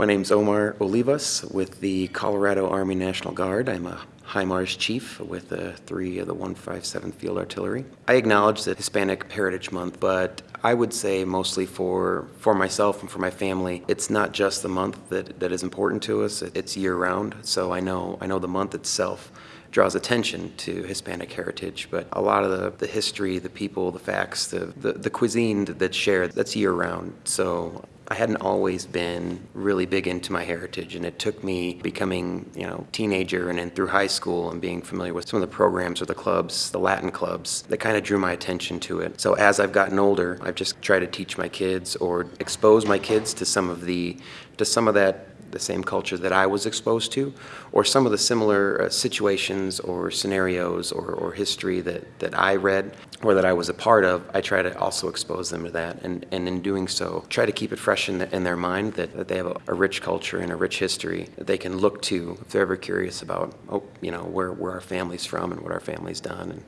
My name's Omar Olivas with the Colorado Army National Guard. I'm a HIMARS chief with uh, three of the 157th Field Artillery. I acknowledge that Hispanic Heritage Month, but I would say mostly for, for myself and for my family, it's not just the month that, that is important to us, it's year-round. So I know, I know the month itself draws attention to Hispanic heritage, but a lot of the, the history, the people, the facts, the, the, the cuisine that's shared, that's year-round. So I hadn't always been really big into my heritage, and it took me becoming, you know, teenager and then through high school and being familiar with some of the programs or the clubs, the Latin clubs, that kind of drew my attention to it. So as I've gotten older, I've just tried to teach my kids or expose my kids to some of the, to some of that the same culture that I was exposed to, or some of the similar uh, situations or scenarios or, or history that, that I read or that I was a part of, I try to also expose them to that. And, and in doing so, try to keep it fresh in, the, in their mind that, that they have a, a, rich culture and a rich history that they can look to if they're ever curious about, oh, you know, where, where our family's from and what our family's done. And,